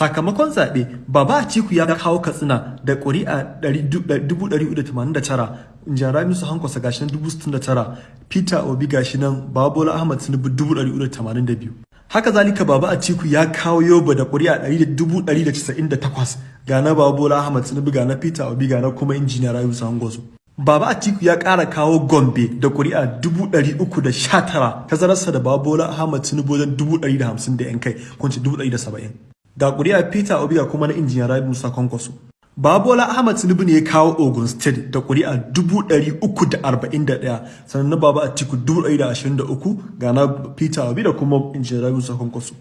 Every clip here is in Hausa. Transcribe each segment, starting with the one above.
sakamakon zaɓe baba atiku ya kawo katsina da ƙuri'a 489 jara musu hankwasa gashi nan 69 peter obi gashi nan babola ahmad tinubu 482 haka zalika baba atiku ya kawo yoba da ƙuri'a 198 ga na babola ahmad tinubu ga na peter obi ga na kuma injiniya rayu hangozo Baba Atiku ya ƙara kawo Gombe da ƙuri'a 319 tazararsa da Babola Ahmad Tinubu wajen 150 da 'yan kai kunci 170. Ga ƙuri'a Peter Obi ga kuma na injiniya Rabi Musa Kwankwaso. Babola Ahmad Tinubu ne ya kawo Ogun State da ƙuri'a 341 sannan na Baba Atiku 123 ga na Peter Obi da kuma injiniya Rabi Musa Kwankwaso.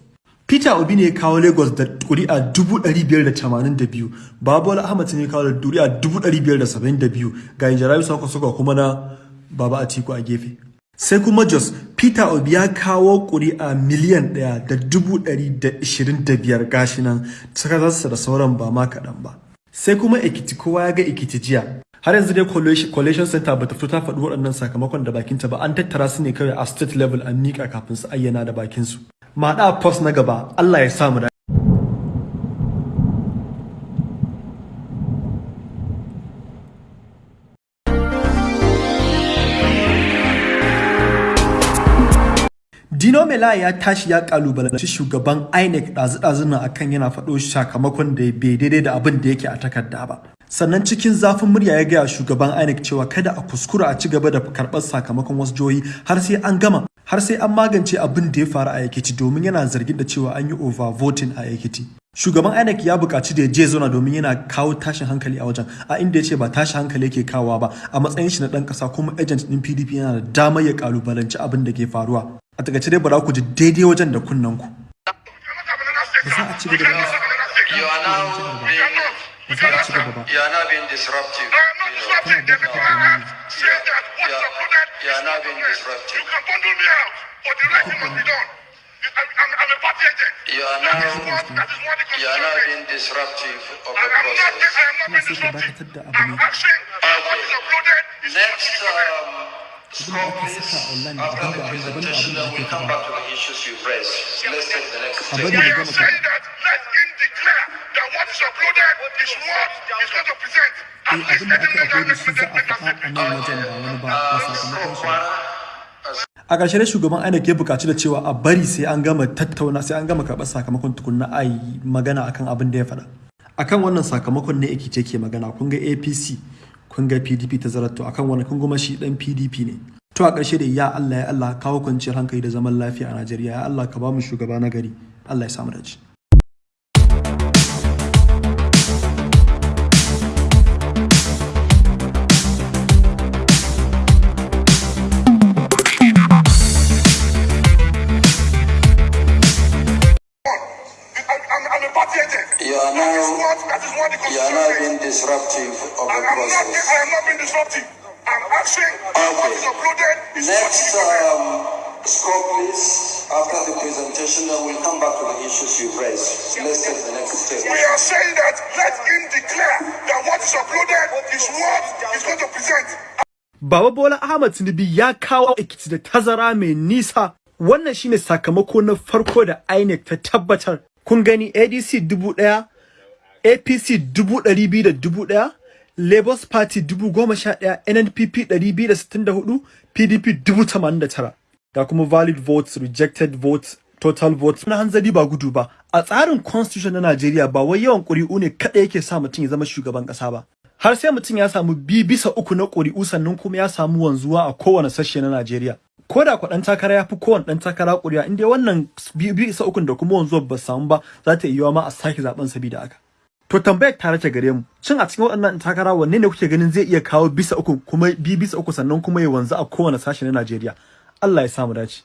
Peter Obi ne ya kawo Lagos da ƙuri'a 582, Babola Ahmad ne ya kawo da ƙuri'a 572 ga Injirabi Sako Sako kuma na Baba Atiku a gefe. Sai kuma Jos, Peter Obi ya kawo ƙuri'a miliyan ɗaya da dubu ɗari da ishirin da biyar gashi nan da sauran ba ma kaɗan ba. Sai kuma Ekiti kowa ya ga Ekiti jiya. Har yanzu dai Collation Center bata fito ta faɗi waɗannan sakamakon da bakinta ba an tattara su ne kawai a state level an miƙa kafin su ayyana da bakinsu. maɗa post na gaba Allah ya samu Dino Mela ya tashi ya kalubalanci shugaban INEC ɗazu-ɗazun nan akan yana faɗo sakamakon da bai daidai da abin da yake a takarda ba. Sannan cikin zafin murya ya gaya shugaban INEC cewa kada a kuskura a ci gaba da karɓar sakamakon wasu jihohi har sai an gama har sai an magance abin da ya faru a Ekiti domin yana zargin da cewa an yi overvoting a Ekiti. Shugaban INEC ya buƙaci da ya je zauna domin yana kawo tashin hankali a wajen a inda ya ce ba tashin hankali yake kawowa ba a matsayin shi na ɗan ƙasa kuma agent ɗin PDP yana da damar ya kalubalanci abin da ke faruwa. A taƙaice dai bara ku ji daidai wajen da kunnen ku. Ba za a ci gaba ba za a ci gaba ba. you are now being disruptive. You are now being of the process. Next, um, after the presentation, ake come back to the issues you've raised. Let's take the next A step. that let him declare that what is uploaded is what he's going to present. At least let him make that ƙarshe dai shugaban INEC ya buƙaci da cewa a bari sai an gama tattauna sai an gama karɓar sakamakon tukunna a yi magana akan abin da ya faɗa. Akan wannan sakamakon ne Ekiti ke magana kun ga APC kun ga PDP ta zaratto akan wannan kun kuma shi dan PDP ne. To a ƙarshe da ya Allah ya Allah kawo kwanciyar hankali da zaman lafiya a Najeriya ya Allah ka ba mu shugaba na gari Allah ya samu dace. That is what the you are says. being disruptive of I the am not, process. I am not being disruptive. I'm asking that what is uploaded is what Next, um, scope please. After the presentation, then we'll come back to the issues you've raised. Let's take the next step. We are saying that let him declare that what is uploaded is what he's going to present. Baba Bola Ahmad Tinubu ya kawo Ekiti da tazara mai nisa. Wannan shine sakamako na farko da INEC ta tabbatar. Kun gani ADC dubu ɗaya, APC dubu ɗari biyu da dubu ɗaya, Labour Party dubu goma sha ɗaya, NNPP ɗari biyu da sittin da huɗu, PDP dubu tamanin da tara. Ga kuma valid votes, rejected votes, total votes. Na hanzari ba gudu ba. A tsarin constitution na Najeriya ba wai yawan ƙuri'u ne kaɗai yake sa mutum ya zama shugaban ƙasa ba. har sai mutum ya samu bi bisa uku na ƙuri'u sannan kuma ya samu wanzuwa a kowane sashe na Najeriya. Ko da ɗan takara ya fi kowane ɗan takara ƙuri'a inda wannan bi bisa ukun da kuma wanzuwa ba samu ba za ta iya ma a sake zaɓen sabida haka. To tambayar ta gare mu, shin a cikin waɗannan takara wanne ne kuke ganin zai iya kawo bisa uku kuma bi bisa uku sannan kuma ya wanzu a kowane sashe na Najeriya? Allah ya samu dace.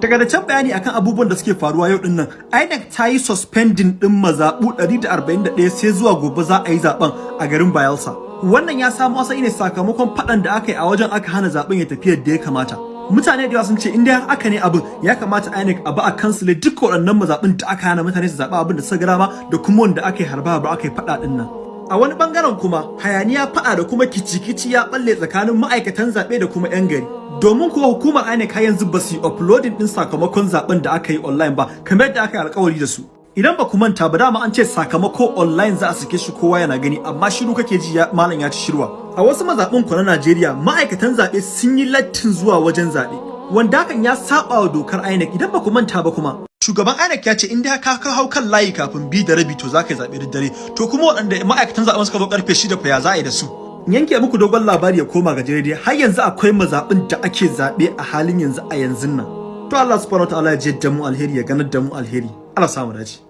Can bayani akan abubuwan da suke faruwa yau ɗin nan, INEC ta yi suspending din mazaɓu 141 sai zuwa gobe za a yi zaɓen a garin Bayelsa. Wannan ya samo asali ne sakamakon faɗan da aka yi a wajen aka hana zaɓen ya tafi yadda ya kamata. mutane da yawa sun ce inda aka ne abin ya kamata INEC a ba a kansile duk waɗannan mazaɓin da aka hana mutane su zaɓi abin da suka gama da kuma wanda aka yi harba harba aka yi faɗa ɗin nan a wani ɓangaren kuma hayaniya faɗa da kuma kici-kici ya balle tsakanin ma'aikatan zaɓe da kuma 'yan gari domin kuwa hukumar INEC har yanzu ba su yi uploading ɗin sakamakon zaɓen da aka yi online ba kamar yadda aka yi alkawari da su. Idan ba ku manta ba dama an ce sakamako online za a sake shi kowa yana gani amma shiru kake ji malam ya ci shirwa. A wasu mazaɓin ku na Najeriya ma'aikatan zaɓe sun yi lattin zuwa wajen zaɓe wanda hakan ya saba wa dokar INEC. Idan ba ku manta ba kuma shugaban INEC ya ce in dai ka ka hau kan layi kafin bi da rabi to za ka yi zaɓe da dare. To kuma waɗanda ma'aikatan zaɓen suka zo ƙarfe shida fa ya za a yi da su? Yanke muku dogon labari ya koma ga dai har yanzu akwai mazaɓin da ake zaɓe a halin yanzu a yanzu nan. To Allah subhanahu wa ta'ala ya jidda mu alheri ya ganar da mu alheri. Allah samu dace.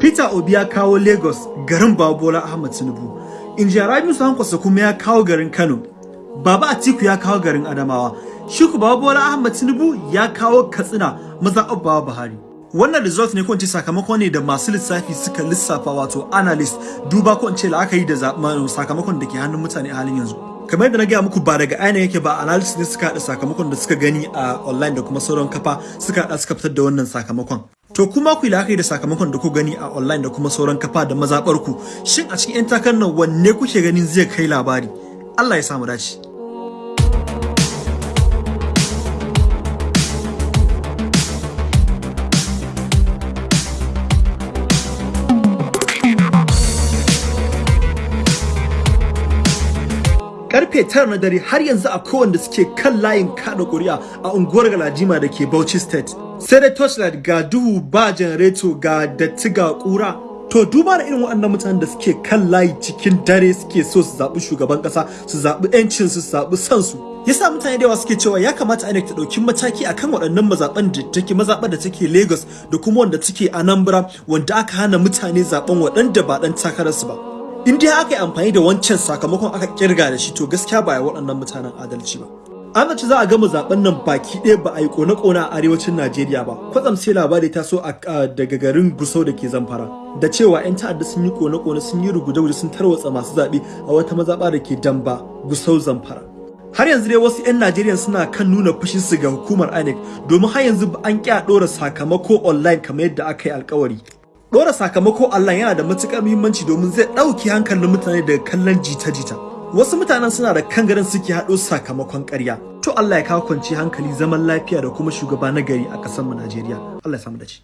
Peter Obi ya kawo Lagos garin Babola Ahmad Tinubu. Injiya Rabiu Sankwasa kuma ya kawo garin Kano. Baba Atiku ya kawo garin Adamawa. Shiku Babola Ahmad Tinubu ya kawo Katsina maza Abba Buhari. Wannan result ne ko sakamako ne da masu lissafi suka lissafa wato analyst duba ko la'akari da sakamakon da ke hannun mutane a halin yanzu. kamar yadda na gaya muku ba daga aina yake ba analysis ne suka haɗa sakamakon da suka gani a online da kuma sauran kafa suka haɗa suka fitar da wannan sakamakon to kuma ku yi la'akari da sakamakon da ku gani a online da kuma sauran kafa da mazaɓar ku. Shin a cikin 'yan takar nan wanne kuke ganin zai kai labari? Allah ya samu dace. Ƙarfe tara na dare har yanzu a wanda suke kan layin kada kuri'a a unguwar galadima da ke Bauchi State. Sai dai torchlight ga duhu ba janareto ga datti ga kura. To duba da irin waɗannan mutanen da suke kan layi cikin dare suke so su zaɓi shugaban ƙasa, su zaɓi 'yancin su, su zaɓi sansu. Yasa mutane da yawa suke cewa ya kamata INEC ta ɗauki mataki akan waɗannan mazaɓan da take mazaɓar da take Lagos da kuma wanda take Anambra wanda aka hana mutane zaɓen waɗanda ba ɗan takararsu ba. In dai aka yi amfani da wancan sakamakon aka ƙirga da shi to gaskiya ba ya waɗannan mutanen adalci ba. An zaci za a gama zaɓen nan baki ɗaya ba a yi kone-kone a arewacin najeriya ba. Kwatsam sai labari ta so daga garin gusau da ke zamfara. Da cewa 'yan ta'adda sun yi kone-kone sun yi rugude-rugude sun tarwatsa masu zaɓe a wata mazaɓa da ke damba gusau zamfara. Har yanzu dai wasu 'yan najeriya suna kan nuna fushinsu ga hukumar inec domin har yanzu an ƙi a ɗora sakamako online kamar yadda aka yi alkawari. Dora sakamako Allah yana da matuƙar muhimmanci domin zai ɗauki hankalin mutane daga kallon jita-jita. Wasu mutanen suna da kangaren suke haɗo sakamakon ƙarya. To Allah ya kawo kwanci hankali zaman lafiya da kuma shugaba na gari a ƙasar mu Najeriya. Allah ya samu dace.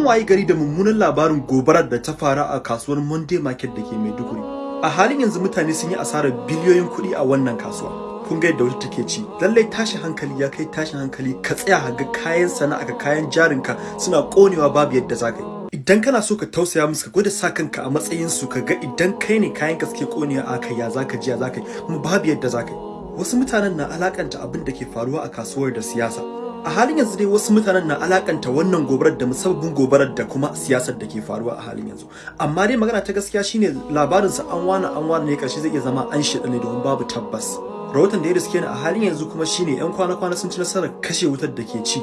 Mun wayi gari da mummunan labarin gobarar da ta faru a kasuwar Monday Market da ke Maiduguri. A halin yanzu mutane sun yi asarar biliyoyin kuɗi a wannan kasuwa. Kun ga yadda wata take ci. Lallai tashin hankali ya kai tashin hankali ka tsaya ga kayan sana'a ka kayan jarinka suna konewa babu yadda za ka yi. Idan kana so ka tausaya musu ka gwada sa kanka a matsayin su ka ga idan kai ne kayan ka suke konewa a kai ya za ka ji ya za ka yi kuma babu yadda za ka yi. Wasu mutanen na alakanta abin da ke faruwa a kasuwar da siyasa. A halin yanzu dai wasu mutanen na alakanta wannan gobarar da musabbabin gobarar da kuma siyasar da ke faruwa a halin yanzu. Amma dai magana ta gaskiya shine labarin sa an wani an wani ne ƙarshe zai iya zama an shida ne domin babu tabbas. Rahoton da ya riske ni a halin yanzu kuma shine yan kwana-kwana sun ci nasarar kashe wutar da ke ci.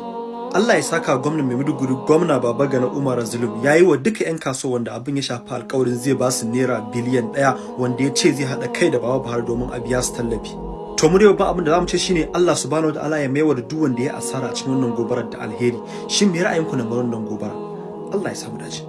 Allah ya saka gwamnan Maiduguri gwamna Baba Gana Umar Zulum ya yi wa duka 'yan kasuwa wanda abin ya shafi alkawarin zai ba su naira biliyan ɗaya wanda ya ce zai haɗa kai da Baba Buhari domin a biya su tallafi. To mu dai babban abin da za mu ce shine Allah subhanahu wataala ya maiwa da duk wanda ya asara a cikin wannan gobarar da alheri. Shin me ra'ayinku na wannan gobara? Allah ya samu dace.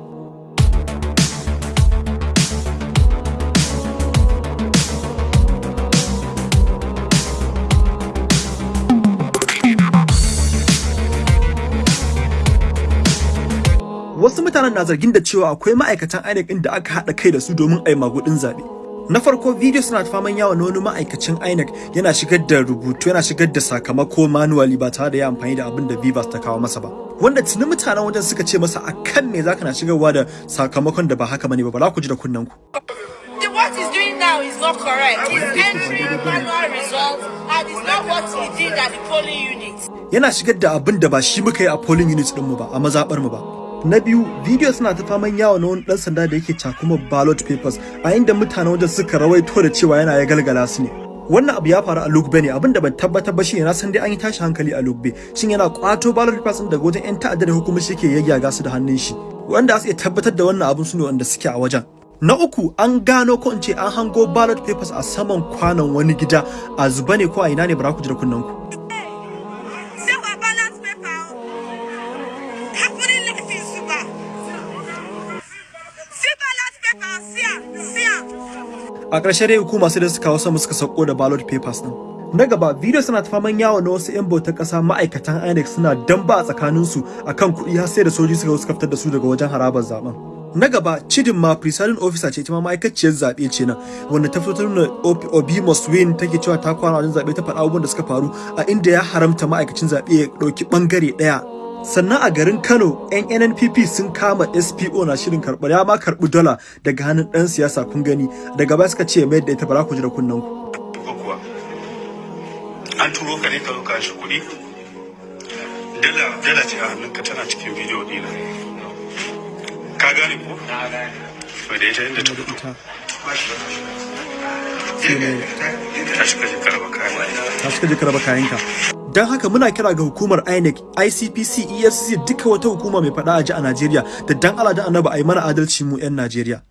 Wasu mutanen na zargin da cewa akwai ma'aikatan INEC da aka haɗa kai da su domin a yi magudin zaɓe. Na farko video suna faman yawa na wani ma'aikacin INEC. Yana shigar da rubutu yana shigar da sakamako manually ba tare da ya amfani da abin da Vivas ta kawo masa ba. Wanda tuni mutanen wajen suka ce masa akan me zaka na shigarwa da sakamakon da ba haka ba ne ba? Ba za ku ji da kunnen ku What he's doing now is not correct. He's entering manual results and it's not what he did at the polling unit. yana shigar da abin da ba shi muka yi a polling unit din mu ba a mazabar mu ba. Na biyu video suna ta faman yawo na wani dan sanda da yake cakuma ballot papers a inda mutane wajen suka rawaito da cewa yana ya galgala su ne. Wannan abu ya faru a Lugbe ne abin da ban tabbatar ba shine na san dai an yi tashi hankali a Lugbe. Shin yana kwato ballot papers daga wajen yan ta'adda da hukumar shi ke yayyaga su da hannun shi? Wanda su iya tabbatar da wannan abun su ne wanda suke a wajen. Na uku an gano ko in ce an hango ballot papers a saman kwanon wani gida. A zuba ne ko a ina ne bara ku ji da kunnen ku a ƙarshe dai hukuma sai da suka kawo sama suka sauko da ballot papers din na gaba video suna ta faman yawo na wasu 'yan bautar ƙasa ma'aikatan INEC suna damba a tsakaninsu akan kuɗi har sai da sojoji suka suka fitar da su daga wajen harabar zaɓen na gaba cidin ma presiding officer ce ita ma ma'aikaciyar zaɓe ce nan wanda ta fito nuna obi must win take cewa ta kwana wajen zaɓe ta faɗa abubuwan da suka faru a inda ya haramta ma'aikacin zaɓe ya ɗauki ɓangare ɗaya. Sannan a garin kano yan nnpp sun kama spo na shirin karɓar ya ma karɓi dola daga hannun ɗan siyasa kun gani daga baya suka ce mai da ita bara ku ji da kunnen ku an turo ka ne ka zo ka shi kuɗi dala dala ce a hannunka tana cikin bidiyo ɗina ka gane ko na gane da ita inda ta fito ta shiga jikar baka ta shiga jikar raba kayanka don haka muna kira ga hukumar INEC, ICPC, EFCC duka wata hukuma mai faɗa a ji a Najeriya da dan Allah da Annabi a yi mana adalci mu 'yan Najeriya.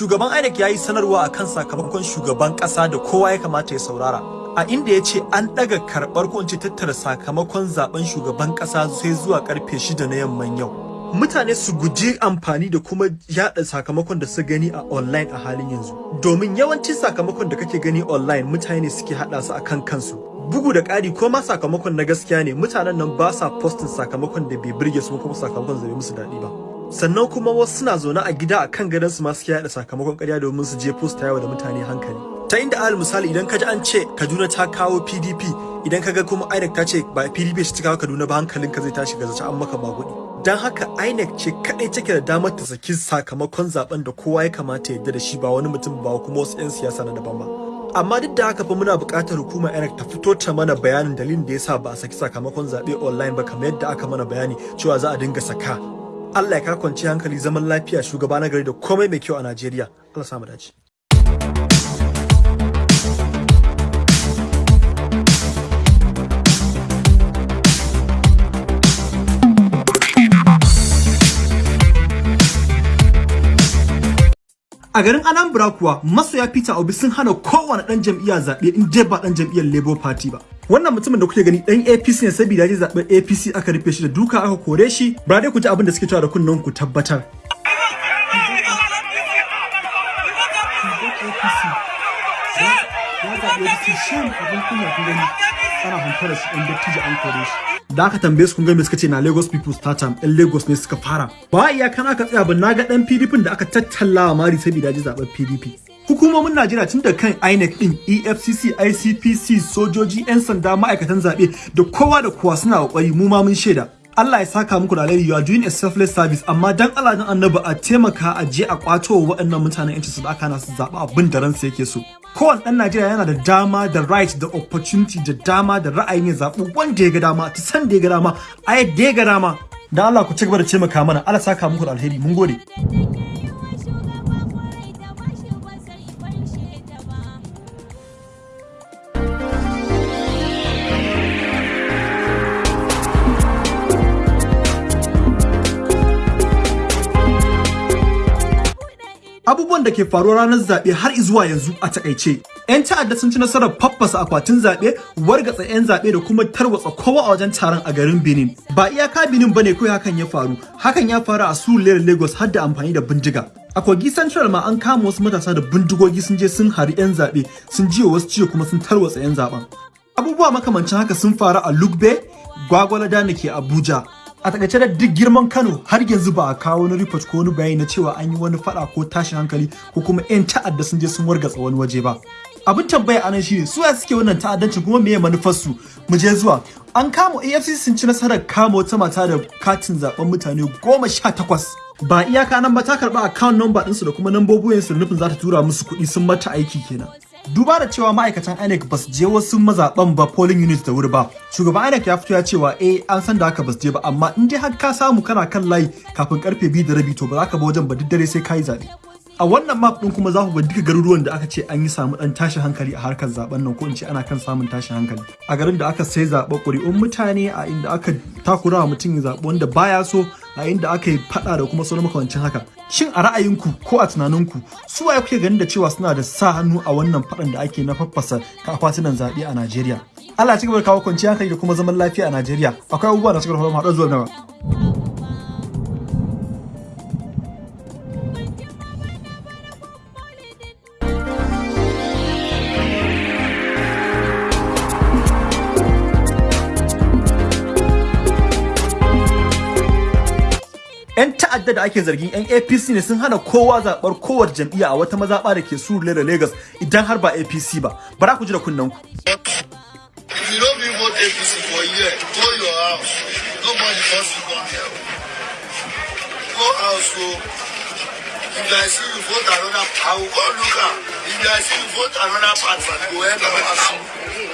Shugaban INEC ya yi sanarwa akan sakamakon shugaban ƙasa da kowa ya kamata ya saurara. a inda ya ce an ɗaga karɓar ko tattara sakamakon zaɓen shugaban ƙasa sai zuwa ƙarfe shida na yamman yau. Mutane su guji amfani da kuma yada sakamakon da su gani a online a halin yanzu. Domin yawancin sakamakon da kake gani online mutane ne suke haɗa su akan kansu. Bugu da ƙari ko ma sakamakon na gaskiya ne mutanen nan ba sa postin sakamakon da bai birge su kuma sakamakon bai musu daɗi ba. Sannan kuma wasu suna zaune a gida a kan gadon su ma suke yada sakamakon ƙarya domin su je posta yawa da mutane hankali. ta inda alal misali idan ka ji an ce Kaduna ta kawo PDP idan ka ga kuma INEC ta ce ba PDP shi ta kawo Kaduna ba hankalinka zai tashi ga zace an maka magudi. Dan haka INEC ce kadai take da damar ta saki sakamakon zaɓen da kowa ya kamata ya yarda da shi ba wani mutum ba kuma wasu 'yan siyasa na daban ba. Amma duk da haka fa muna buƙatar hukumar INEC ta fito ta mana bayanin dalilin da yasa ba a saki sakamakon zaɓe online ba kamar yadda aka mana bayani cewa za a dinga saka. Allah ya ka kwanci hankali zaman lafiya shugaba na gari da komai mai kyau a Najeriya Allah sa mu dace A garin Anambra kuwa masoya Peter Obi sun hana kowane dan jam'iyya zaɓe in dai ba dan jam'iyyar Labour Party ba. Wannan mutumin da kuke gani dan APC ne saboda ya zaɓen APC aka rufe shi da duka aka kore shi. Ba dai ku ji abin da suke cewa da kunnen ku tabbatar. Da aka tambaye su kun ga me suka ce na Lagos people start time ɗan Lagos ne suka fara ba iya kan aka tsaya ba na ga ɗan PDP da aka tattallawa mari saboda ji zaɓen PDP hukumomin Najeriya tun da kan INEC din EFCC ICPC sojoji 'yan sanda ma'aikatan zaɓe da kowa da kowa suna ƙoƙari mu ma mun shaida. Allah ya saka muku da alheri you are doing a selfless service. Amma dan Allah dan annabi a taimaka a je a kwato wa waɗannan mutanen yancin su da aka su zaɓa abin da ransa yake so. Kowane ɗan Najeriya yana da dama da right da opportunity da dama da ra'ayin ya zaɓi wanda ya ga dama ta san da ya ga dama a yadda ya ga dama. Dan Allah ku ci gaba da taimaka mana. Allah saka muku da alheri. Mun gode. Abubuwan da ke faruwa ranar zaɓe har zuwa yanzu a taƙaice. 'Yan ta'adda sun ci nasarar faffasa akwatin zaɓe, wargatsa 'yan zaɓe da kuma tarwatsa kowa a wajen taron a garin Benin. Ba iyaka Benin ba ne kawai hakan ya faru, hakan ya faru a Surulere Lagos har da amfani da bindiga. A Kogi Central ma an kama wasu matasa da bindigogi sun je sun hari 'yan zaɓe, sun jiwa wasu ciwo kuma sun tarwatsa 'yan zaɓen. Abubuwa makamancin haka sun faru a Lugbe, Gwagwalada da ke Abuja, a taƙaice da duk girman Kano har yanzu ba a kawo wani report ko wani bayani na cewa an yi wani fada ko tashin hankali ko kuma 'yan ta'adda sun je sun wargatsa wani waje ba. Abin tambaya a nan shine su ya suke wannan ta'addancin kuma meye manufar su mu je zuwa. An kama AFCC sun ci nasarar kama wata mata da katin zaɓen mutane goma sha takwas. Ba iyaka nan ba ta karɓa account number ɗinsu da kuma nambobin su da nufin za ta tura musu kuɗi sun mata aiki kenan. Duba da cewa ma'aikatan INEC ba su je wasu mazaɓan ba polling unit da wuri ba. Shugaban INEC ya fito ya cewa eh an san da haka ba su je ba amma in dai har ka samu kana kan layi kafin ƙarfe biyu da rabi to ba za ka ba wajen ba duk dare sai ka yi zaɓe. A wannan map din kuma za ku ga duka garuruwan da aka ce an yi samu dan tashin hankali a harkar zaɓen nan ko in ce ana kan samun tashin hankali. A garin da aka sai zaɓa ƙuri'un mutane a inda aka takura wa mutum ya zaɓi wanda baya so a inda aka yi faɗa da kuma sauran makamancin haka. Shin a ra'ayinku ko a tunaninku su waye kuke ganin da cewa suna da sa hannu a wannan faɗan da ake na faffasa akwatunan zaɓe a Najeriya? Allah ci gaba da kawo kwanciyar hankali da kuma zaman lafiya a Najeriya. Akwai abubuwa da suka faru haɗa zuwa nawa ta'adda da ake zargin yan apc ne sun hana kowa zaɓar kowace jam'iyya a wata mazaɓa da ke surule da lagos idan har ba apc ba bara ku ji da kunnen ku If you don't go your house. Nobody force you come here. Go house, go. If I see you vote another, I will go look am. If I see you vote another party, go help am.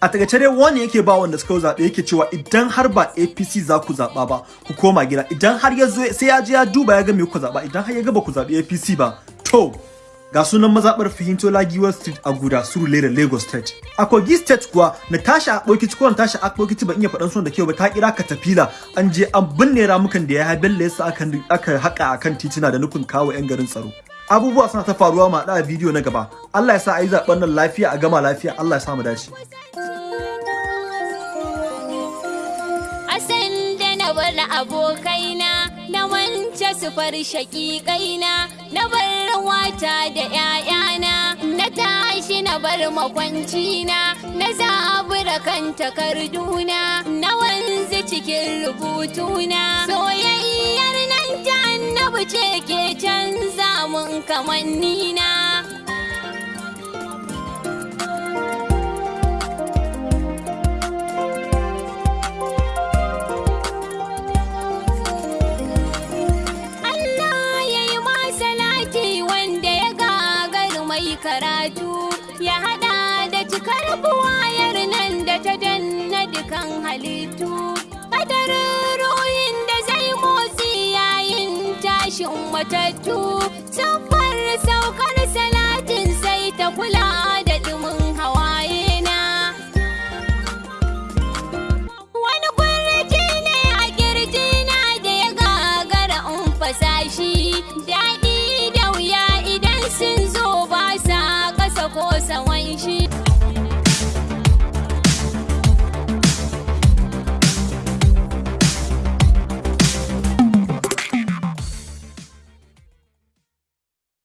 A taƙaice dai wani yake ba wanda suka zaɓe yake cewa idan har ba apc za ku zaɓa ba ku koma gida. Idan har ya zo sai ya je ya duba ya ga me ku zaɓa. Idan har ya ga ba ku zaɓi apc ba to ga sunan mazaɓar fahimto lagiwa street a guda surule da lagos state. A kogi state kuwa natasha akpokiti ko natasha akpokiti ban iya faɗan sunan da kyau ba ta kira katafila. An je an binne ramukan da ya bello yasa aka haƙa akan tituna da nufin kawo 'yan garin tsaro. Abubuwa suna ta faruwa ma da bidiyo na gaba. Allah ya sa a yi zaɓen nan lafiya a gama lafiya. Allah ya sa mu dace Asan da na bar abokaina na wance su far shaƙiƙaina na bar wata da ‘ya'yana na tashi na bar makwancina na zabura kan takarduna na cikin rubutuna soyayyar nan ta annabi ce ke canza mun kamannina. Matattu. Siffar saukar salatin sai ta kula